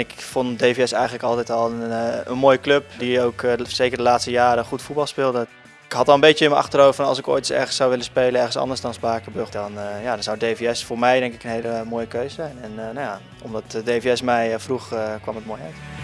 Ik vond DVS eigenlijk altijd al een, eh, een mooie club die ook eh, zeker de laatste jaren goed voetbal speelde. Ik had al een beetje in mijn achterhoofd van als ik ooit eens ergens zou willen spelen, ergens anders dan Spakenburg, dan, eh, ja, dan zou DVS voor mij denk ik een hele mooie keuze zijn. En nou ja, omdat DVS mij vroeg, kwam het mooi uit.